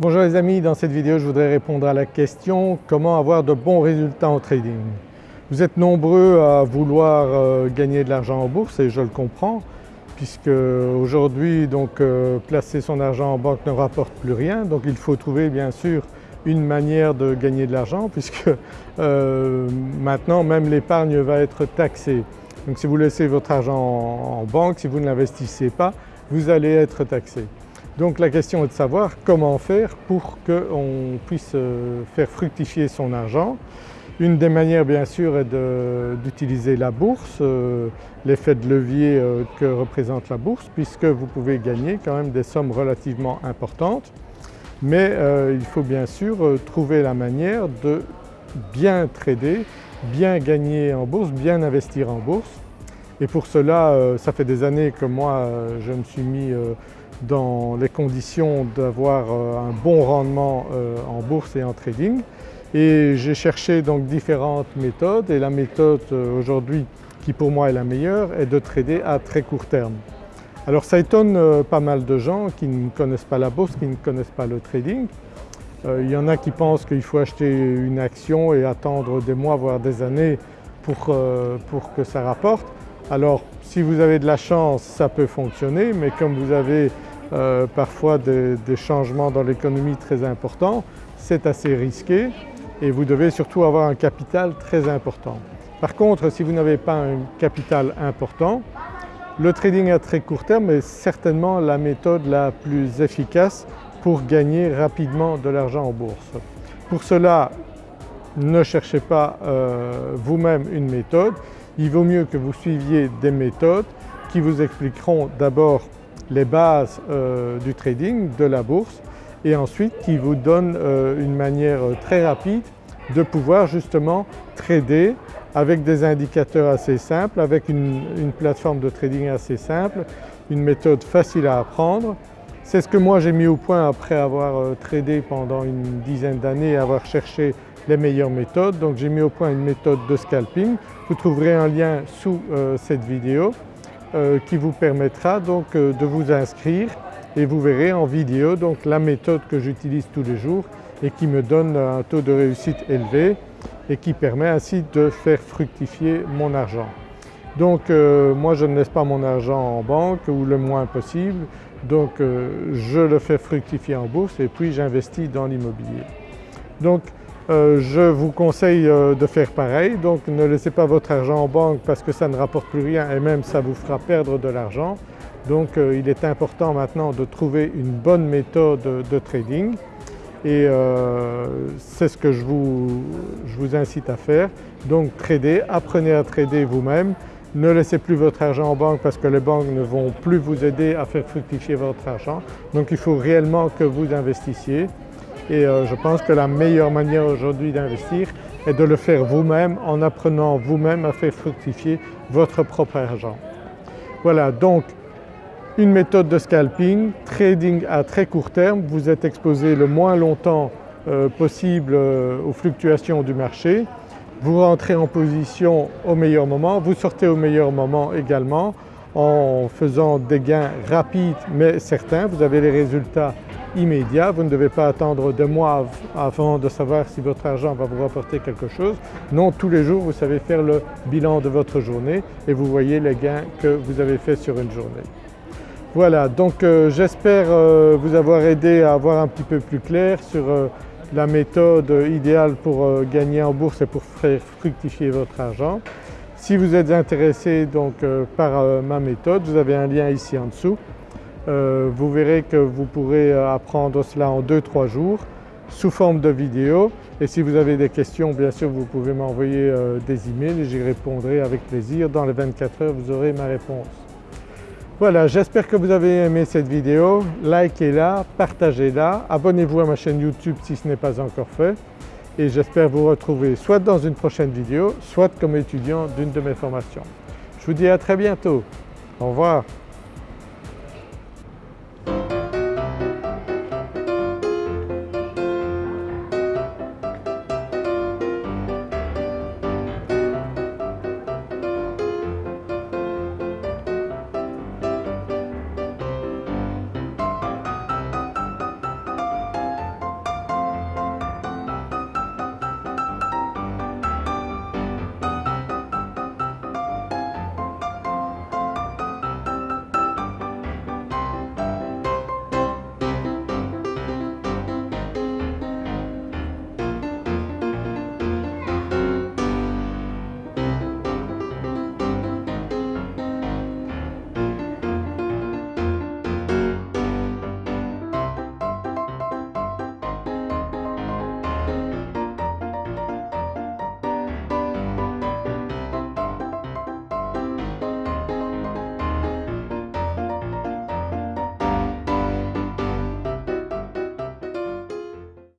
Bonjour les amis, dans cette vidéo je voudrais répondre à la question comment avoir de bons résultats en trading? Vous êtes nombreux à vouloir euh, gagner de l'argent en bourse et je le comprends puisque aujourd'hui donc euh, placer son argent en banque ne rapporte plus rien donc il faut trouver bien sûr une manière de gagner de l'argent puisque euh, maintenant même l'épargne va être taxée. Donc si vous laissez votre argent en banque, si vous ne l'investissez pas, vous allez être taxé. Donc la question est de savoir comment faire pour qu'on puisse euh, faire fructifier son argent. Une des manières bien sûr est d'utiliser la bourse, euh, l'effet de levier euh, que représente la bourse puisque vous pouvez gagner quand même des sommes relativement importantes. Mais il faut bien sûr trouver la manière de bien trader, bien gagner en bourse, bien investir en bourse. Et pour cela, ça fait des années que moi je me suis mis dans les conditions d'avoir euh, un bon rendement euh, en bourse et en trading. Et j'ai cherché donc différentes méthodes et la méthode euh, aujourd'hui qui pour moi est la meilleure est de trader à très court terme. Alors ça étonne pas mal de gens qui ne connaissent pas la bourse, qui ne connaissent pas le trading. Il y en a qui pensent qu'il faut acheter une action et attendre des mois voire des années pour, pour que ça rapporte. Alors si vous avez de la chance ça peut fonctionner mais comme vous avez euh, parfois des, changements dans l'économie très importants, c'est assez risqué et vous devez surtout avoir un capital très important. Par contre si vous n'avez pas un capital important, le trading à très court terme est certainement la méthode la plus efficace pour gagner rapidement de l'argent en bourse. Pour cela, ne cherchez pas euh, vous-même une méthode, il vaut mieux que vous suiviez des méthodes qui vous expliqueront d'abord les bases euh, du trading, de la bourse et ensuite qui vous donnent euh, une manière très rapide de pouvoir justement trader avec des indicateurs assez simples, avec une, plateforme de trading assez simple, une méthode facile à apprendre. C'est ce que moi j'ai mis au point après avoir euh, tradé pendant une dizaine d'années avoir cherché les meilleures méthodes. Donc j'ai mis au point une méthode de scalping. Vous trouverez un lien sous cette vidéo. Euh, qui vous permettra donc euh, de vous inscrire et vous verrez en vidéo donc la méthode que j'utilise tous les jours et qui me donne un taux de réussite élevé et qui permet ainsi de faire fructifier mon argent. Donc euh, moi je ne laisse pas mon argent en banque ou le moins possible donc je le fais fructifier en bourse et puis j'investis dans l'immobilier. Euh, je vous conseille euh, de faire pareil, donc ne laissez pas votre argent en banque parce que ça ne rapporte plus rien et même ça vous fera perdre de l'argent. Donc euh, il est important maintenant de trouver une bonne méthode de trading et c'est ce que je vous, je vous, incite à faire. Donc trader, apprenez à trader vous-même, ne laissez plus votre argent en banque parce que les banques ne vont plus vous aider à faire fructifier votre argent. Donc il faut réellement que vous investissiez et euh, je pense que la meilleure manière aujourd'hui d'investir est de le faire vous-même en apprenant vous-même à faire fructifier votre propre argent. Voilà donc une méthode de scalping, trading à très court terme, vous êtes exposé le moins longtemps euh, possible euh, aux fluctuations du marché, vous rentrez en position au meilleur moment, vous sortez au meilleur moment également en faisant des gains rapides mais certains, vous avez les résultats immédiat, vous ne devez pas attendre deux mois avant de savoir si votre argent va vous rapporter quelque chose. Non, tous les jours vous savez faire le bilan de votre journée et vous voyez les gains que vous avez fait sur une journée. Voilà donc euh, j'espère euh, vous avoir aidé à avoir un petit peu plus clair sur euh, la méthode idéale pour gagner en bourse et pour faire fructifier votre argent. Si vous êtes intéressé donc par ma méthode, vous avez un lien ici en dessous euh, vous verrez que vous pourrez euh, apprendre cela en 2-3 jours sous forme de vidéo et si vous avez des questions bien sûr vous pouvez m'envoyer euh, des emails et j'y répondrai avec plaisir. Dans les 24 heures vous aurez ma réponse. Voilà j'espère que vous avez aimé cette vidéo, likez-la, partagez-la, abonnez-vous à ma chaîne YouTube si ce n'est pas encore fait et j'espère vous retrouver soit dans une prochaine vidéo soit comme étudiant d'une de mes formations. Je vous dis à très bientôt, au revoir.